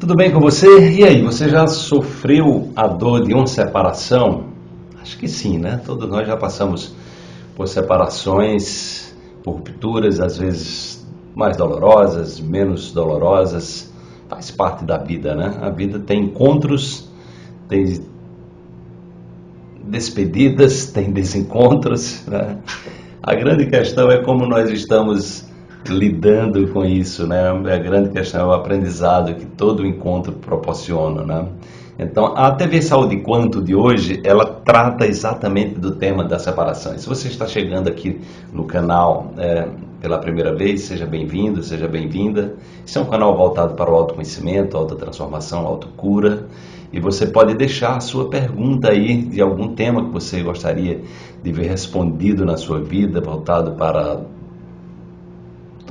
Tudo bem com você? E aí, você já sofreu a dor de uma separação? Acho que sim, né? Todos nós já passamos por separações, por rupturas, às vezes mais dolorosas, menos dolorosas. Faz parte da vida, né? A vida tem encontros, tem despedidas, tem desencontros. Né? A grande questão é como nós estamos lidando com isso, né? A grande questão é o aprendizado que todo encontro proporciona, né? Então, a TV Saúde Quanto de hoje, ela trata exatamente do tema da separação. se você está chegando aqui no canal é, pela primeira vez, seja bem-vindo, seja bem-vinda. Esse é um canal voltado para o autoconhecimento, autotransformação, autocura. E você pode deixar a sua pergunta aí de algum tema que você gostaria de ver respondido na sua vida, voltado para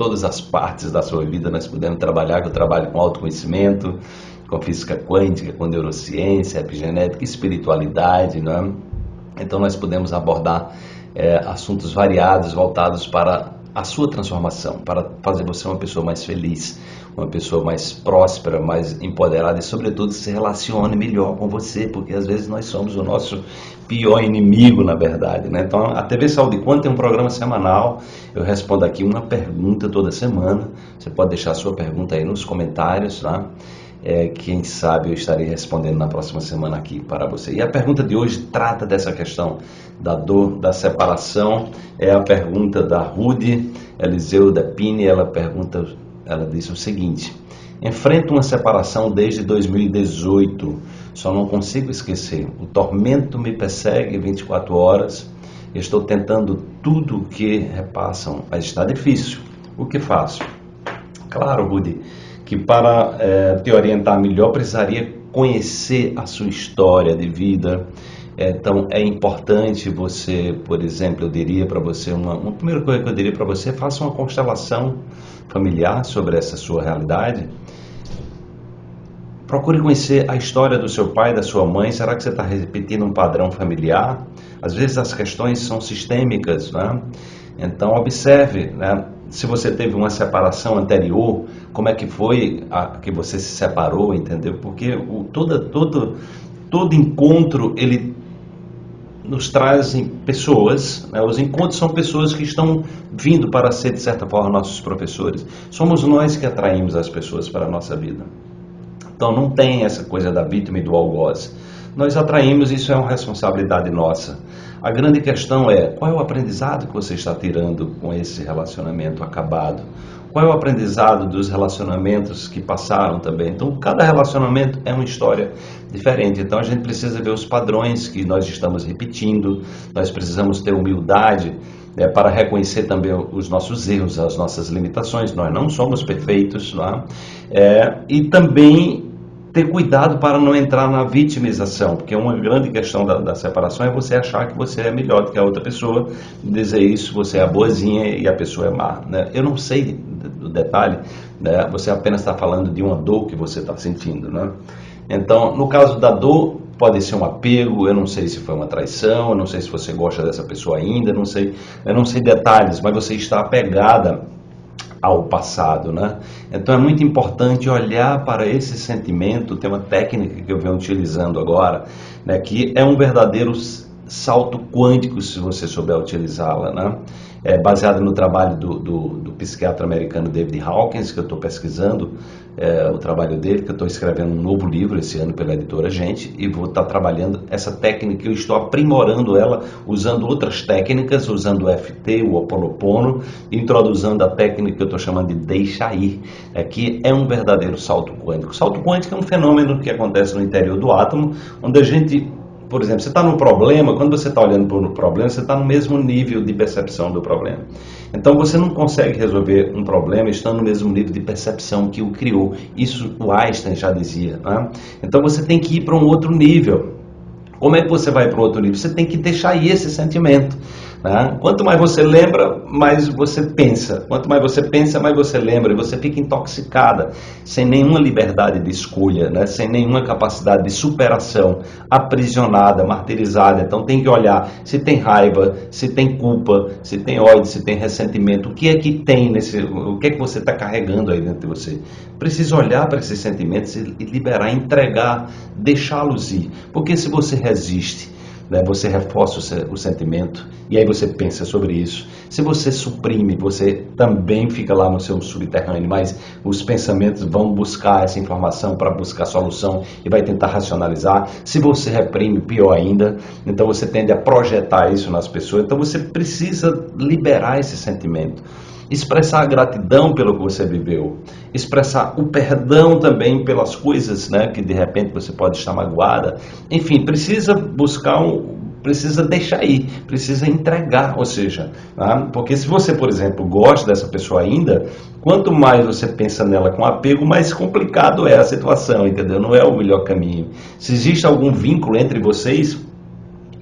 todas as partes da sua vida. Nós podemos trabalhar, que eu trabalho com autoconhecimento, com física quântica, com neurociência, epigenética, espiritualidade, é? Então nós podemos abordar é, assuntos variados voltados para a sua transformação, para fazer você uma pessoa mais feliz, uma pessoa mais próspera, mais empoderada e, sobretudo, se relacione melhor com você, porque às vezes nós somos o nosso pior inimigo, na verdade. Né? Então, a TV Saúde Quanto tem um programa semanal, eu respondo aqui uma pergunta toda semana. Você pode deixar a sua pergunta aí nos comentários, tá? É, quem sabe eu estarei respondendo na próxima semana aqui para você. E a pergunta de hoje trata dessa questão da dor, da separação. É a pergunta da Rude Eliseu da Pini. Ela pergunta ela disse o seguinte: Enfrento uma separação desde 2018, só não consigo esquecer. O tormento me persegue 24 horas. Estou tentando tudo o que repassam, mas está difícil. O que faço? Claro, Rudy, que para é, te orientar melhor precisaria conhecer a sua história de vida. Então é importante você, por exemplo, eu diria para você uma, uma primeira coisa que eu diria para você, faça uma constelação familiar sobre essa sua realidade, procure conhecer a história do seu pai, da sua mãe. Será que você está repetindo um padrão familiar? Às vezes as questões são sistêmicas, né? Então observe, né? Se você teve uma separação anterior, como é que foi a, que você se separou, entendeu? Porque o, todo, todo, todo encontro ele nos trazem pessoas, né? os encontros são pessoas que estão vindo para ser, de certa forma, nossos professores. Somos nós que atraímos as pessoas para a nossa vida. Então não tem essa coisa da vítima e do algoz. Nós atraímos, isso é uma responsabilidade nossa. A grande questão é qual é o aprendizado que você está tirando com esse relacionamento acabado? Qual é o aprendizado dos relacionamentos que passaram também? Então, cada relacionamento é uma história diferente. Então, a gente precisa ver os padrões que nós estamos repetindo, nós precisamos ter humildade né, para reconhecer também os nossos erros, as nossas limitações. Nós não somos perfeitos, não é? É, e também ter cuidado para não entrar na vitimização, porque uma grande questão da, da, separação é você achar que você é melhor do que a outra pessoa, dizer isso, você é boazinha e a pessoa é má. Né? Eu não sei do detalhe, né? você apenas está falando de uma dor que você está sentindo. Né? Então, no caso da dor, pode ser um apego, eu não sei se foi uma traição, eu não sei se você gosta dessa pessoa ainda, não sei, eu não sei detalhes, mas você está apegada ao passado, né? Então é muito importante olhar para esse sentimento, tem uma técnica que eu venho utilizando agora, né, que é um verdadeiro salto quântico se você souber utilizá-la, né? É baseada no trabalho do, do, do, psiquiatra americano David Hawkins, que eu estou pesquisando é, o trabalho dele, que eu estou escrevendo um novo livro esse ano pela editora Gente, e vou estar tá trabalhando essa técnica, eu estou aprimorando ela usando outras técnicas, usando o FT, o Oponopono, introduzindo a técnica que eu estou chamando de deixa ir, é, que é um verdadeiro salto quântico. Salto quântico é um fenômeno que acontece no interior do átomo, onde a gente por exemplo, você está num problema, quando você está olhando para o problema, você está no mesmo nível de percepção do problema. Então você não consegue resolver um problema estando no mesmo nível de percepção que o criou. Isso o Einstein já dizia. Né? Então você tem que ir para um outro nível. Como é que você vai para outro nível? Você tem que deixar aí esse sentimento. Né? Quanto mais você lembra, mais você pensa. Quanto mais você pensa, mais você lembra. E você fica intoxicada, sem nenhuma liberdade de escolha, né? sem nenhuma capacidade de superação, aprisionada, martirizada. Então tem que olhar se tem raiva, se tem culpa, se tem ódio, se tem ressentimento. O que é que tem nesse. O que é que você está carregando aí dentro de você? Precisa olhar para esses sentimentos e liberar, entregar, deixá-los ir. Porque se você resiste, né, você reforça o, o, sentimento e aí você pensa sobre isso. Se você suprime, você também fica lá no seu subterrâneo, mas os pensamentos vão buscar essa informação para buscar solução e vai tentar racionalizar. Se você reprime, pior ainda, então você tende a projetar isso nas pessoas. Então você precisa liberar esse sentimento expressar a gratidão pelo que você viveu, expressar o perdão também pelas coisas, né, que de repente você pode estar magoada. Enfim, precisa buscar um, precisa deixar ir, precisa entregar, ou seja, tá? porque se você, por exemplo, gosta dessa pessoa ainda, quanto mais você pensa nela com apego, mais complicado é a situação, entendeu? Não é o melhor caminho. Se existe algum vínculo entre vocês,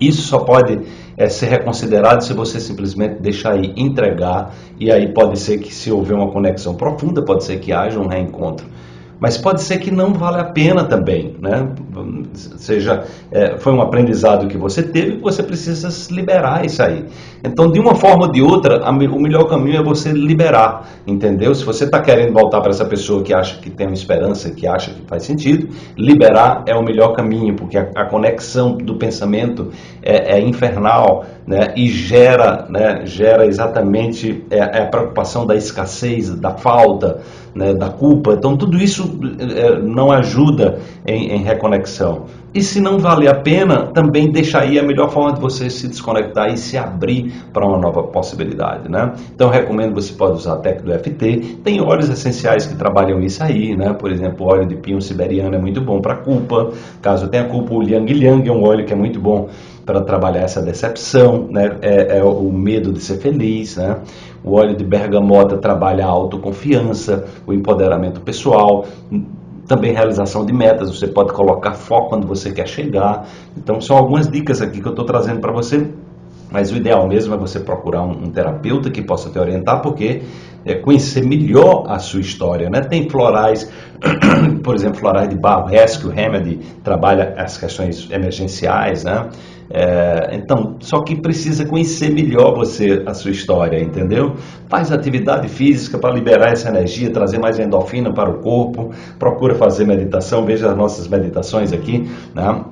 isso só pode é, ser reconsiderado se você simplesmente deixar aí, entregar, e aí pode ser que se houver uma conexão profunda, pode ser que haja um reencontro. Mas pode ser que não vale a pena também, né? Seja, é, foi um aprendizado que você teve, você precisa liberar isso aí. Então, de uma forma ou de outra, a, o melhor caminho é você liberar, entendeu? Se você está querendo voltar para essa pessoa que acha que tem uma esperança, que acha que faz sentido, liberar é o melhor caminho, porque a, a conexão do pensamento é, é, infernal, né? E gera, né? Gera exatamente é, é a preocupação da escassez, da falta, né, da culpa. Então, tudo isso é, não ajuda em, em, reconexão. E se não vale a pena, também deixa aí a melhor forma de você se desconectar e se abrir para uma nova possibilidade. Né? Então, recomendo você pode usar a técnica do FT. Tem óleos essenciais que trabalham isso aí, né? por exemplo, óleo de pinho siberiano é muito bom para culpa. Caso tenha culpa, o Liang Liang é um óleo que é muito bom para trabalhar essa decepção, né? é, é o medo de ser feliz. Né? O óleo de bergamota trabalha a autoconfiança, o empoderamento pessoal, também realização de metas. Você pode colocar foco onde você quer chegar. Então, são algumas dicas aqui que eu estou trazendo para você. Mas o ideal mesmo é você procurar um, um terapeuta que possa te orientar, porque é conhecer melhor a sua história. Né? Tem florais, por exemplo, florais de Bar Rescue Remedy, trabalha as questões emergenciais, né? É, então, só que precisa conhecer melhor você, a sua história, entendeu? Faz atividade física para liberar essa energia, trazer mais endorfina para o corpo, procura fazer meditação, veja as nossas meditações aqui, né?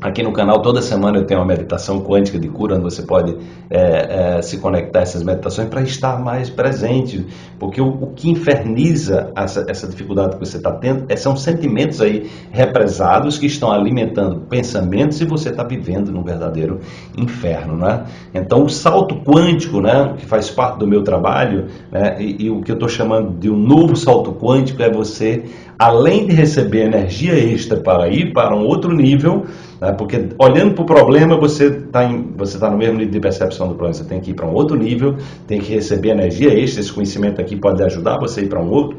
Aqui no canal, toda semana eu tenho uma meditação quântica de cura, onde você pode é, é, se conectar a essas meditações para estar mais presente. Porque o, o que inferniza essa, essa, dificuldade que você está tendo é, são sentimentos aí represados que estão alimentando pensamentos e você está vivendo num verdadeiro inferno. Né? Então, o salto quântico, né, que faz parte do meu trabalho, né, e, e o que eu estou chamando de um novo salto quântico, é você, além de receber energia extra para ir para um outro nível, né? Porque olhando para o problema, você está você tá no mesmo nível de percepção do problema. Você tem que ir para um outro nível, tem que receber energia extra. Esse conhecimento aqui pode ajudar você a ir para um outro,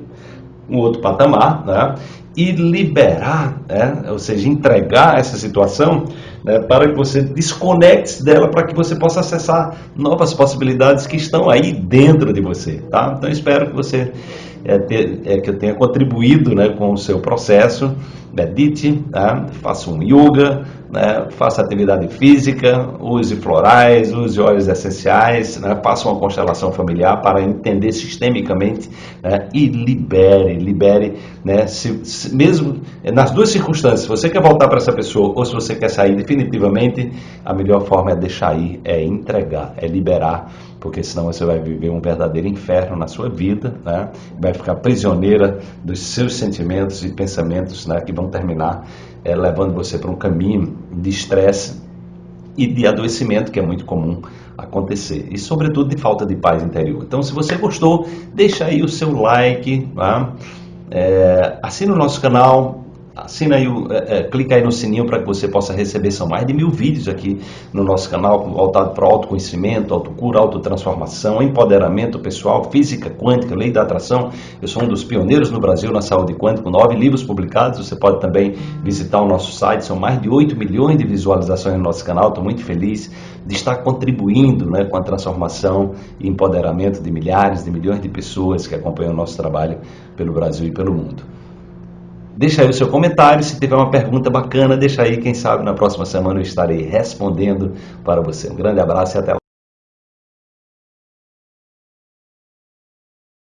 um outro patamar. Né? E liberar, né? ou seja, entregar essa situação né? para que você desconecte dela, para que você possa acessar novas possibilidades que estão aí dentro de você. Tá? Então, espero que você é, ter, é, que eu tenha contribuído né, com o seu processo. Medite, tá? faça um yoga, né? faça atividade física, use florais, use óleos essenciais, né? faça uma constelação familiar para entender sistemicamente né? e libere, libere, né? se, se, mesmo nas duas circunstâncias, se você quer voltar para essa pessoa ou se você quer sair definitivamente, a melhor forma é deixar ir, é entregar, é liberar porque senão você vai viver um verdadeiro inferno na sua vida, né? vai ficar prisioneira dos seus sentimentos e pensamentos né? que vão terminar é, levando você para um caminho de estresse e de adoecimento que é muito comum acontecer e sobretudo de falta de paz interior. Então, se você gostou, deixa aí o seu like, tá? é, assina o nosso canal, assina aí, é, é, clica aí no sininho para que você possa receber. São mais de mil vídeos aqui no nosso canal voltado para autoconhecimento, autocura, autotransformação, empoderamento pessoal, física quântica, lei da atração. Eu sou um dos pioneiros no Brasil na saúde quântica, com nove livros publicados. Você pode também visitar o nosso site. São mais de 8 milhões de visualizações no nosso canal. Estou muito feliz de estar contribuindo né, com a transformação e empoderamento de milhares, de milhões de pessoas que acompanham o nosso trabalho pelo Brasil e pelo mundo. Deixa aí o seu comentário, se tiver uma pergunta bacana, deixa aí, quem sabe na próxima semana eu estarei respondendo para você. Um grande abraço e até lá.